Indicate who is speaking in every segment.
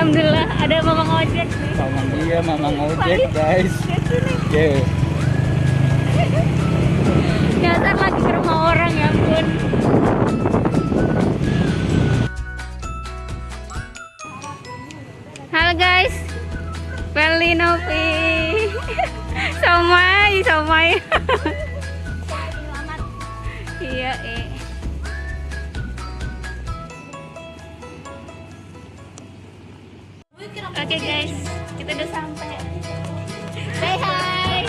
Speaker 1: Alhamdulillah ada mamang ojek nih.
Speaker 2: Sama dia mamang ojek
Speaker 1: Balik.
Speaker 2: guys. Yeah.
Speaker 1: Nyasar lagi ke rumah orang ya ampun. Halo guys, Feli Novi, Somai, Somai. Oke guys, kita udah sampai. Say hi.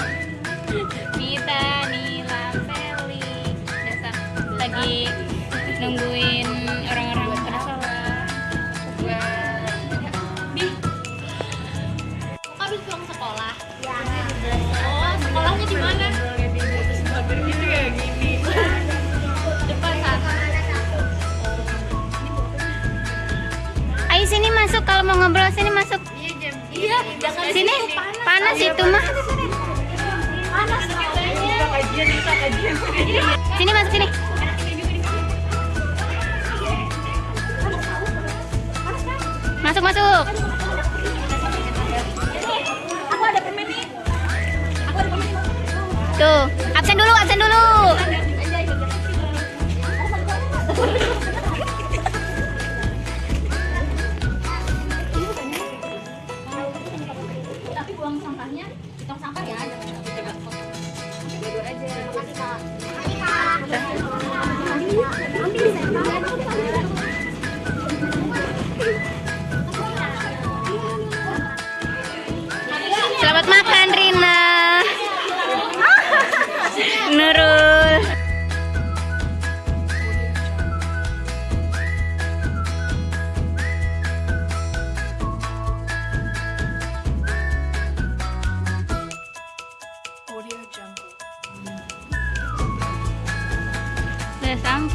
Speaker 1: Nita, Nila, Feli, udah lagi masuk kalau mau ngobrol sini masuk.
Speaker 3: iya jangan
Speaker 1: Sini panas itu mah.
Speaker 3: panas
Speaker 1: Sini masuk sini. Masuk masuk.
Speaker 3: aku ada permen nih aku ada permen
Speaker 1: Tuh, absen dulu, absen dulu.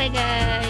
Speaker 1: Udah sampai guys.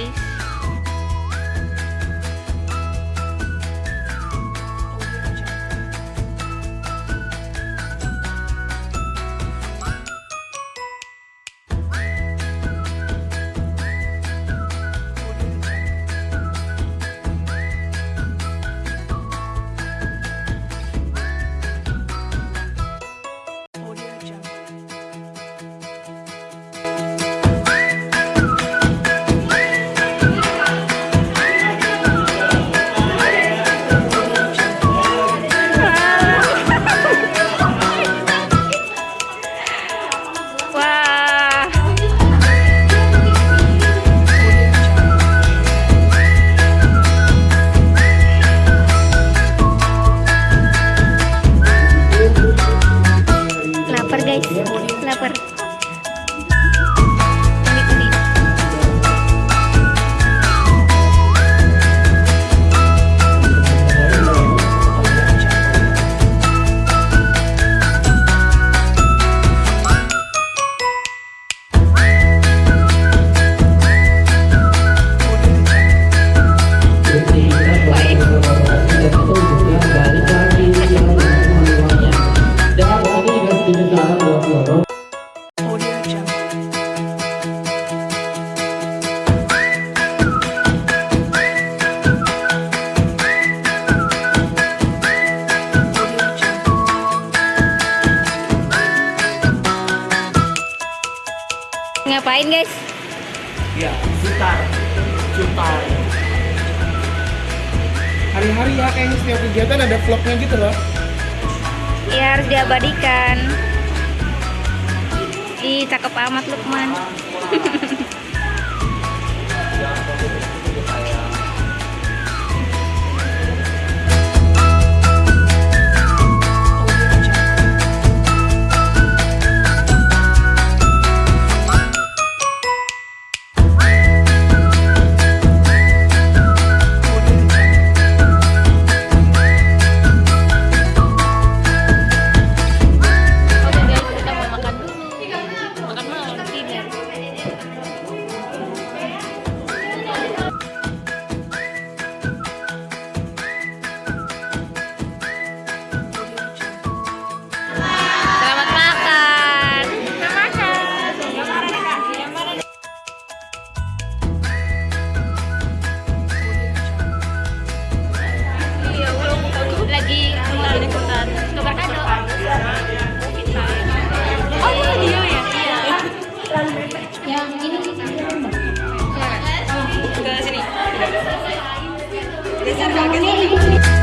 Speaker 2: Jutar. Hari-hari ya kayaknya setiap kegiatan ada vlognya gitu loh.
Speaker 1: Ya harus diabadikan. Ih, cakep amat Lukman. seconds.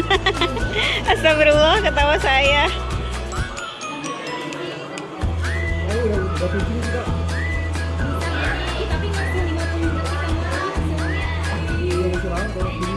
Speaker 1: Astagfirullah ketawa saya. Tapi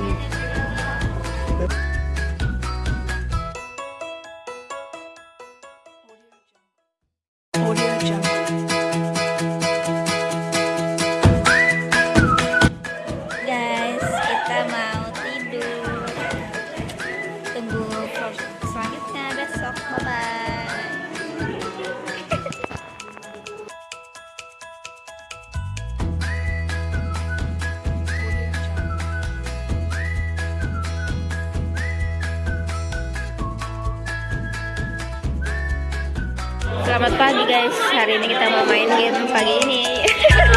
Speaker 1: pagi guys. Hari ini kita mau main game pagi ini.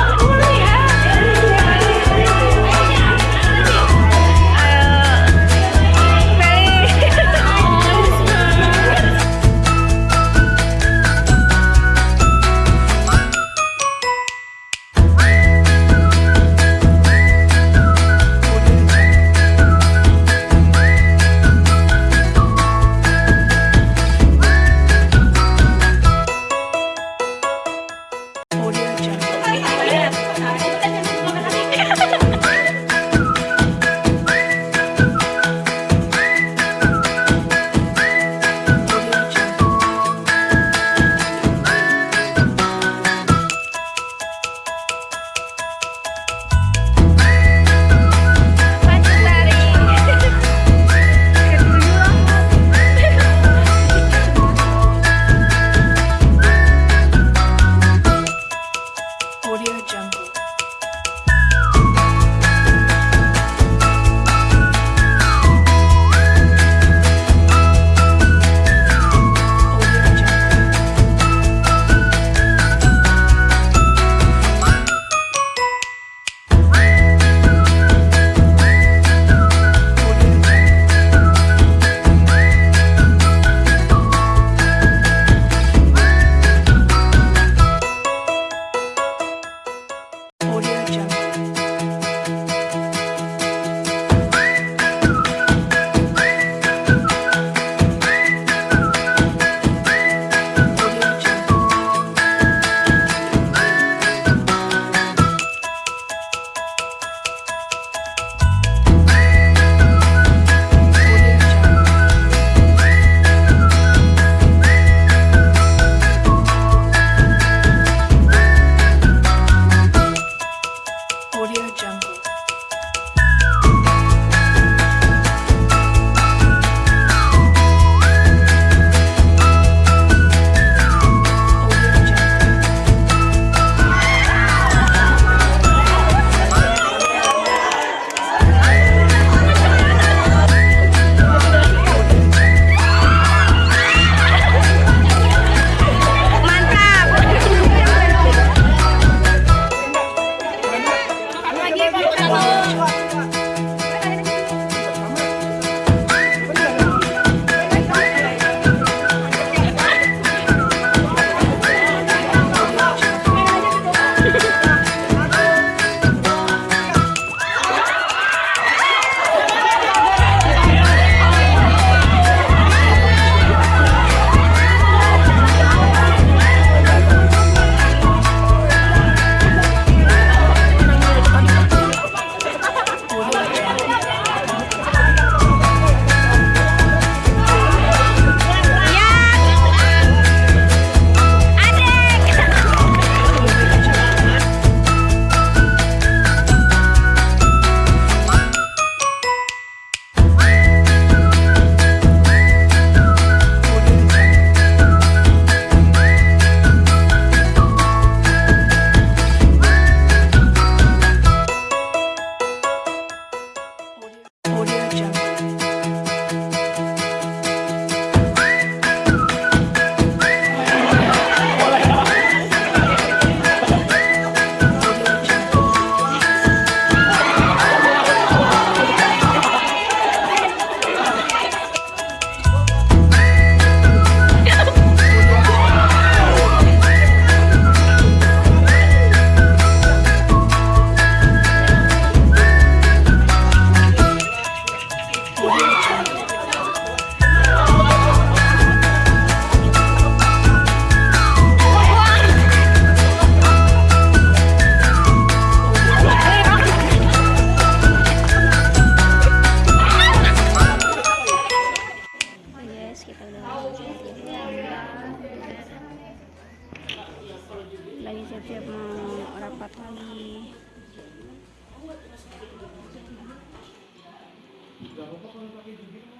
Speaker 1: Belgium.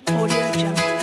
Speaker 4: Audio Jungle.